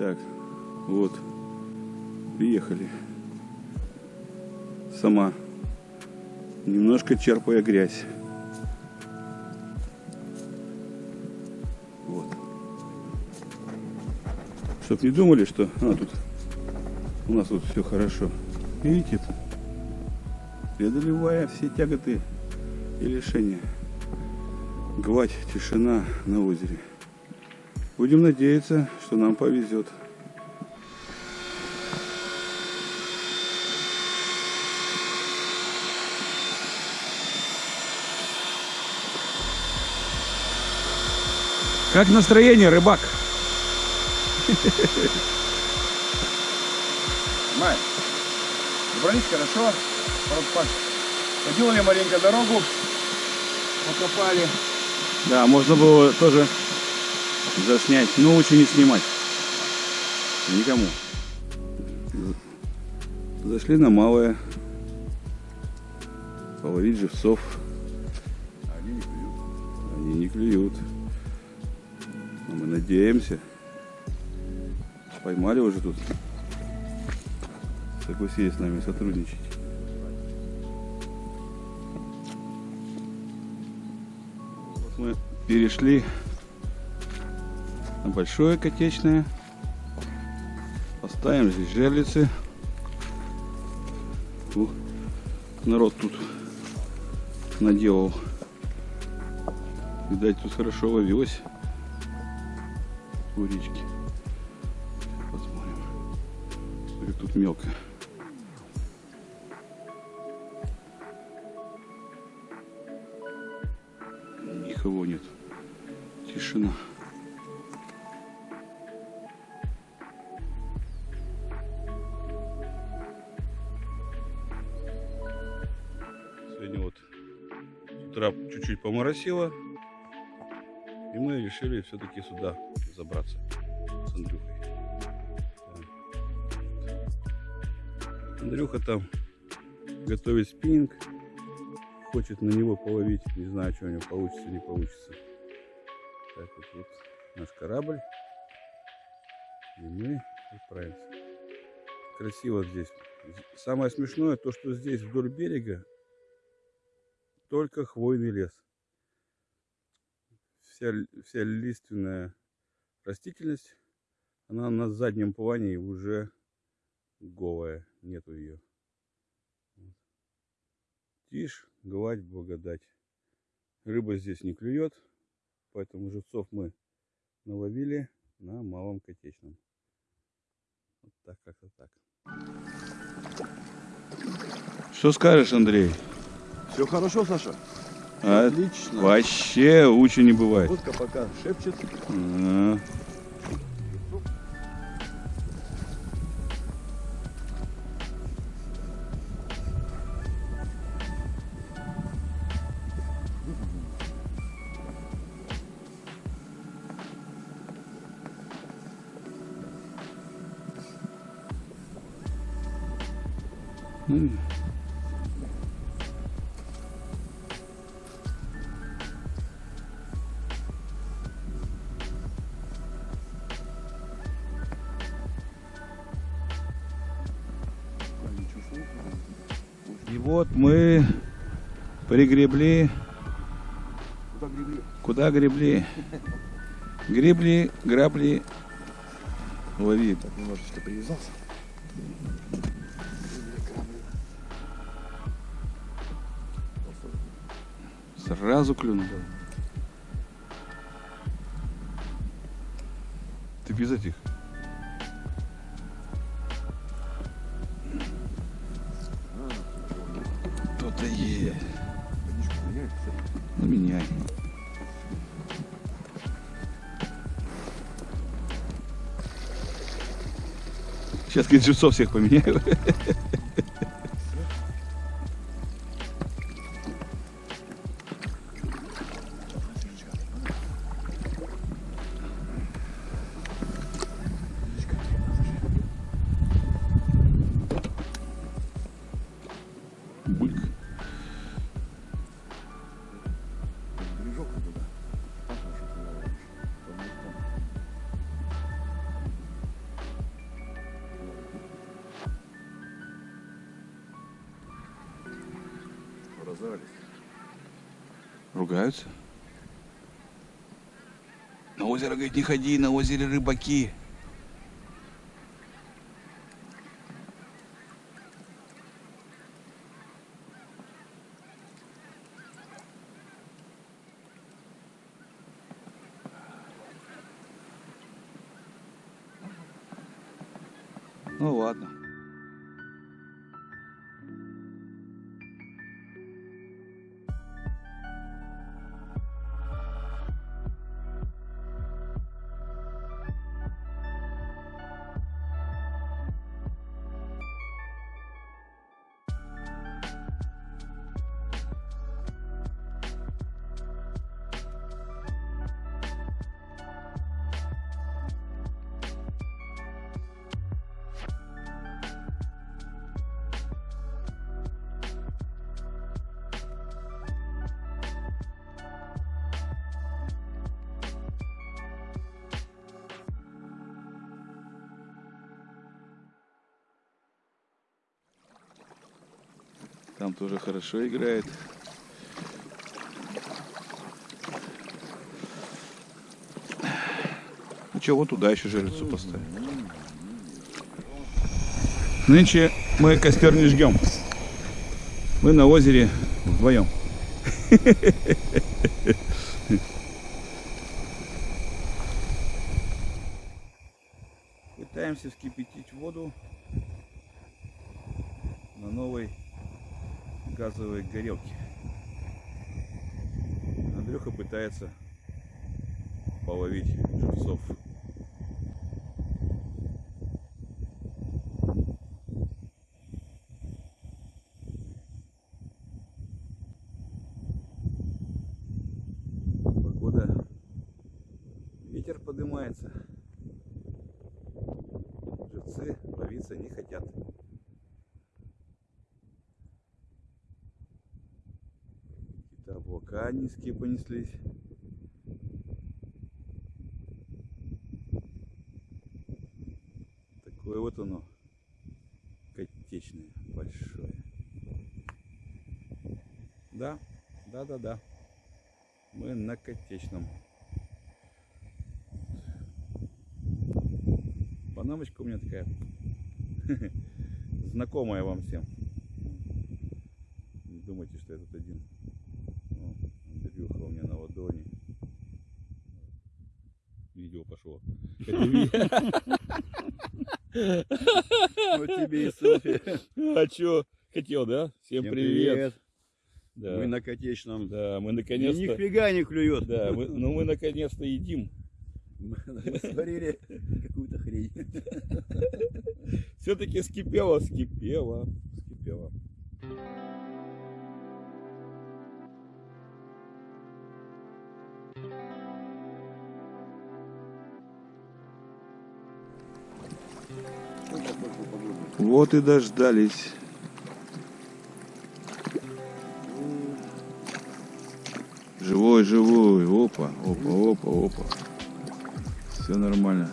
Так, вот, приехали. Сама, немножко черпая грязь. Вот. Чтоб не думали, что а, тут у нас тут все хорошо. Видите, это преодолевая все тяготы и лишения. Гладь, тишина на озере. Будем надеяться, что нам повезет. Как настроение, рыбак? Май, добрались хорошо, поделали маленько дорогу, покопали. Да, можно было тоже заснять, но лучше не снимать. Никому. Зашли на малое. Половить живцов. Они не клюют. Они не клюют. Но мы надеемся. Поймали уже тут. Согласились с нами сотрудничать. Мы перешли большое котечное. Поставим здесь жерлицы. Ух, народ тут наделал. Видать, тут хорошо ловилось у речки. Посмотрим. Как тут мелко. Никого нет. Тишина. Чуть-чуть поморосило. И мы решили все-таки сюда забраться с Андрюхой. Андрюха там готовит спиннинг. Хочет на него половить. Не знаю, что у него получится, не получится. Так вот, вот наш корабль. И мы отправимся. Красиво здесь. Самое смешное, то, что здесь вдоль берега только хвойный лес. Вся, вся лиственная растительность, она на заднем плане уже голая, нету ее. Тишь, гладь, благодать. Рыба здесь не клюет, поэтому живцов мы наловили на малом котечном. Вот так, как-то так. Что скажешь, Андрей? Все хорошо, Саша? А, Отлично. Вообще лучше не бывает. Водка пока шепчет. А. М. вот мы пригребли. Куда гребли? Куда гребли? Гребли, грабли, лови. Так, немножечко привязался. Сразу клюнул. Ты без этих. Сейчас, говорит, всех поменяю. Ругаются? На озеро, говорит, не ходи, на озере рыбаки. Ну ладно. Там тоже хорошо играет. Ну что, вот туда еще жерлицу поставим. Нынче мы костер не жгем. Мы на озере вдвоем. Пытаемся вскипятить воду на новой газовой горелке. Андрюха пытается половить живцов. Облака низкие понеслись. Такое вот оно, котечное, большое. Да, да, да, да. Мы на котечном. Панамочка у меня такая знакомая вам всем. Не думайте, что я тут один. Андрюха у меня на ладони. Видео пошло. Вот тебе и селфи. А чё, хотел, да? Всем, привет. Да. Мы на котечном. Да, мы наконец-то... нифига не клюет. Да, мы, ну мы наконец-то едим. Мы сварили какую-то хрень. Все-таки скипело, скипело, скипело. Вот и дождались. Живой, живой. Опа, опа, опа, опа. Все нормально.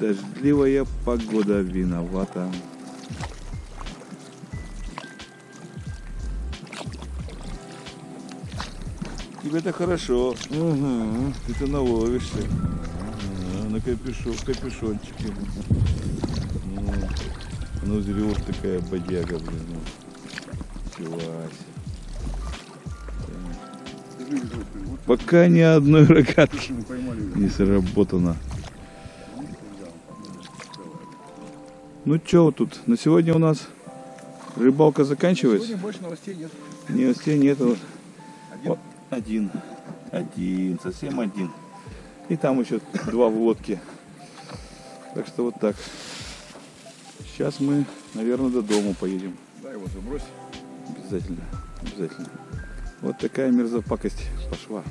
Дождливая погода виновата. Тебе-то хорошо. Угу. Ты-то наловишься. На капюшон, капюшончике. Ну, зрю такая бодяга, блин. Ну. Себе. Пока ни одной рогатки не сработано. Ну что тут? На сегодня у нас рыбалка заканчивается. Сегодня больше новостей нет. Новостей нету. Один. Вот один. Один, совсем один. И там еще два в лодке. Так что вот так. Сейчас мы, наверное, до дома поедем. Да, его забрось. Обязательно. Обязательно. Вот такая мерзопакость пошла.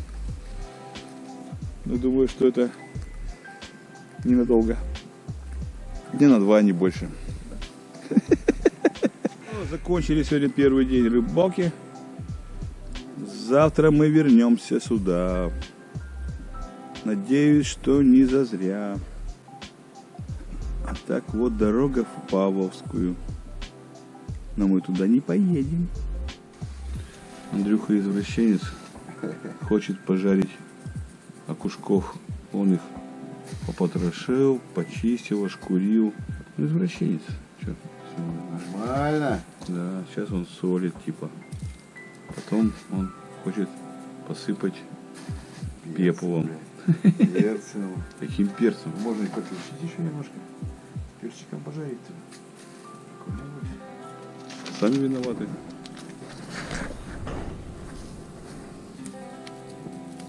Ну, думаю, что это ненадолго. Дня на два, не больше. Ну, Закончили сегодня первый день рыбалки. Завтра мы вернемся сюда. Надеюсь, что не зазря. Так вот дорога в Павловскую. Но мы туда не поедем. Андрюха извращенец хочет пожарить окушков. Он их попотрошил, почистил, ошкурил. Ну, Извращенец. Всё. Нормально. Да, сейчас он солит, типа. Потом он хочет посыпать пеплом. Перцем. Каким перцем? Можно и подключить еще немножко. Перчиком пожарить. Сами виноваты.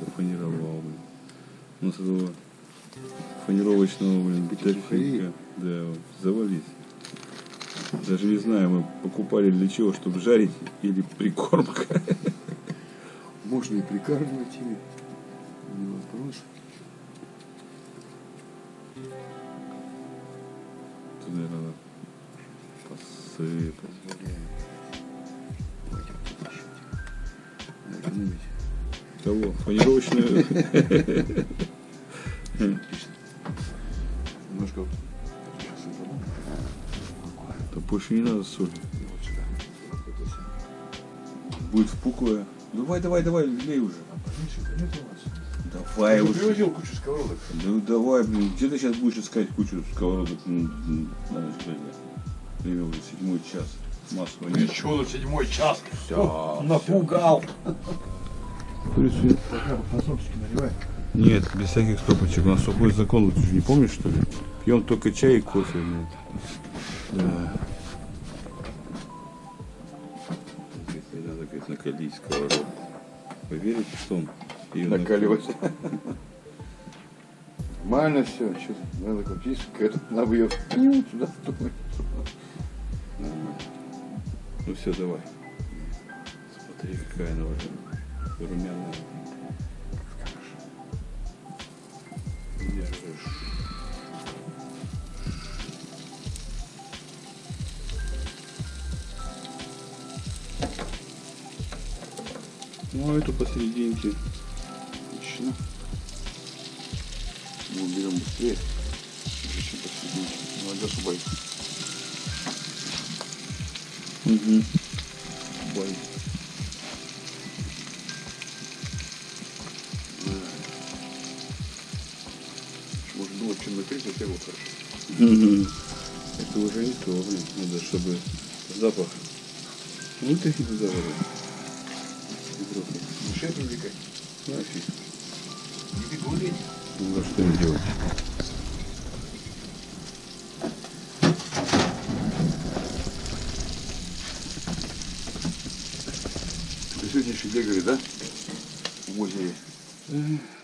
Зафанировал, блин. Ну, с этого фанировочного, блин, Бутиферии. Да, вот, завались. Даже не знаю, мы покупали для чего, чтобы жарить или прикормка. Можно и прикармливать ими. Не вопрос. Туда надо посыпать. Кого? Фанировочную? Отлично. Немножко. То больше не надо соли. Сюда. Будет впуклая. Давай, давай, давай, лей уже. Нет у вас? Уже привозил кучу сковородок. Ну давай, блин, где ты сейчас будешь искать кучу сковородок на ночь глядя? Время уже седьмой час. Масло нет. Чего тут седьмой час? Напугал. Курицу Пока фасольчики наливай. Нет, без всяких стопочек. У нас сухой закон, ты же не помнишь, что ли? Пьем только чай и кофе. блин. Да. Надо, говорит, накалить сковородку. Вы верите, что он Накаливать. Нормально все. Что надо крутить, этот надо ее сюда. Нормально. Ну все, давай. Смотри, какая она уже румяная. Держишь. Ну, а эту посерединке. Отлично. Мы уберем быстрее. Еще посерединке. Надо чтобы Угу. бой. Можно думать, чем накрыть, а его хорошо. Это уже не то, блин. Надо, чтобы запах вытащить туда уже. Мышей привлекать. Нафиг. Не. Ну, что им делать? Ты сегодня еще бегали, да? В озере. Эх,